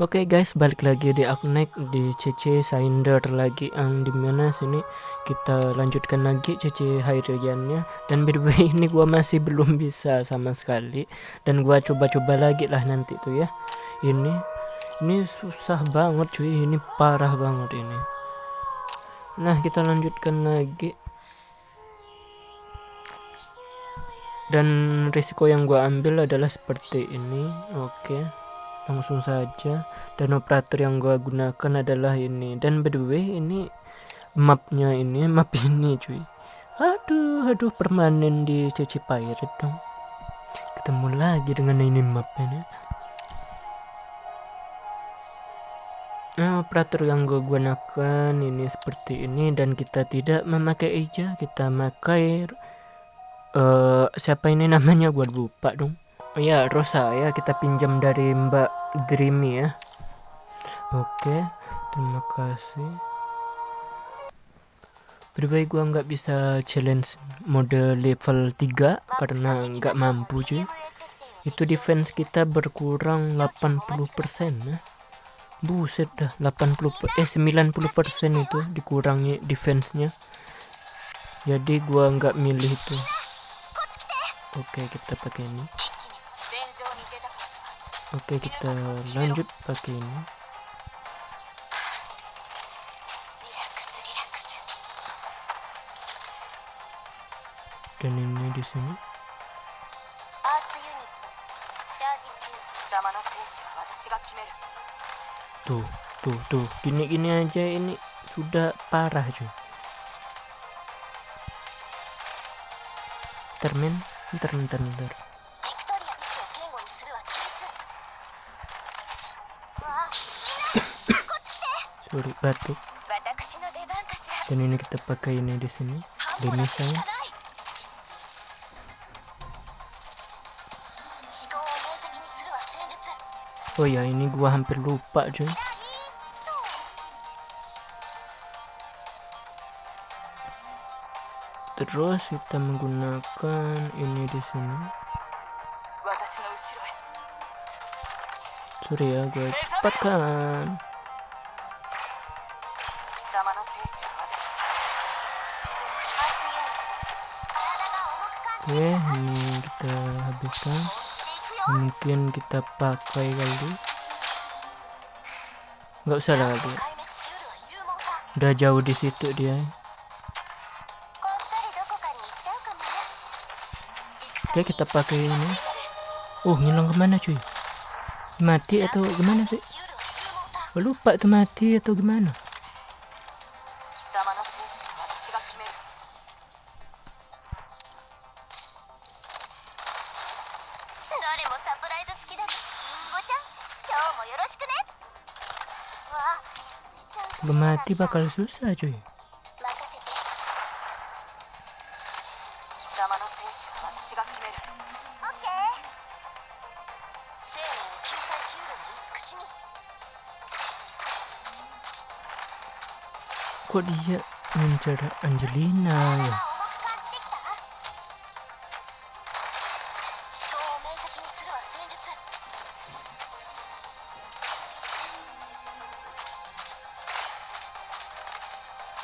Oke okay guys, balik lagi di Aknek di CC Sinder lagi yang di mana sini kita lanjutkan lagi CC Hairiannya dan by the way ini gua masih belum bisa sama sekali dan gua coba-coba lagi lah nanti tuh ya. Ini ini susah banget cuy, ini parah banget ini. Nah, kita lanjutkan lagi. Dan risiko yang gua ambil adalah seperti ini. Oke. Okay langsung saja. Dan operator yang gua gunakan adalah ini. Dan by the way ini mapnya ini map ini cuy. Aduh aduh permanen di CC Pirate dong. Ketemu lagi dengan ini map ini Nah, operator yang gue gunakan ini seperti ini. Dan kita tidak memakai eja, kita pakai uh, siapa ini namanya? Gue lupa dong. Oh ya, Rosa ya kita pinjam dari Mbak Dreamy ya. Oke terima kasih. Berbaik gua nggak bisa challenge mode level 3 karena nggak mampu cuy. Itu defense kita berkurang 80% ya. Buset dah 80 eh 90% itu dikurangi defense-nya. Jadi gua nggak milih itu. Oke kita pakai ini Oke kita lanjut pakai ini. Dan ini di sini. Tuh tuh tuh. Gini gini aja ini sudah parah cuy. Termin ntar ntar ntar sorry batuk dan ini kita pakai ini di sini. Demi saya. Oh ya ini gua hampir lupa cuy. Terus kita menggunakan ini di sini. Sorry ya gue cepatkan oke ini kita habiskan. Mungkin kita pakai kali. Nggak usah lagi udah jauh di situ dia. Oke kita pakai ini. Oh ngilang ke mana cuy? Mati atau gimana sih lupa tuh mati atau gimana 決める。誰もサプライズ付きだりんごちゃん。今日もよろしくね。わあ Mati bakal susah cuy. kok dia mencari Angelina ya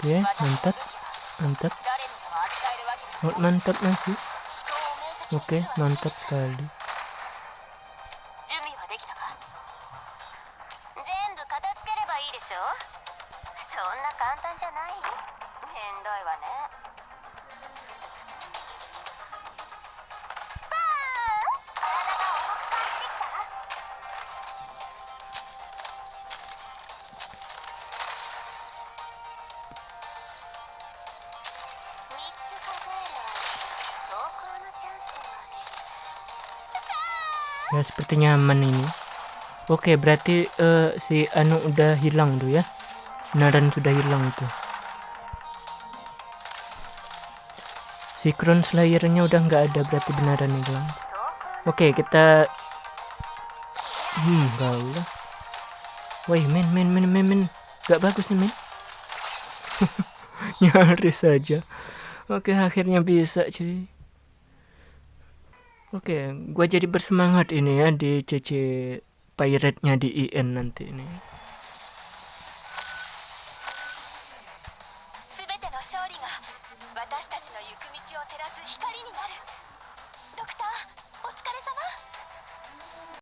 Oke, mantap. Mantap. Oh, mantap masih. Oke, mantap sekali. Ya seperti nyaman ini. Oke berarti uh, si anu udah hilang tuh ya? Beneran sudah hilang itu Synchron Slayer-nya udah nggak ada berarti beneran nih bang. Oke okay, kita Hmm gaul lah Woi men men men men men Gak bagus nih men Nyaris saja. Oke okay, akhirnya bisa cuy Oke okay, gua jadi bersemangat ini ya Di CC Pirate-nya di IN nanti ini. の勝利が私たちの行く道を照らす光になる。ドクターお疲れ様。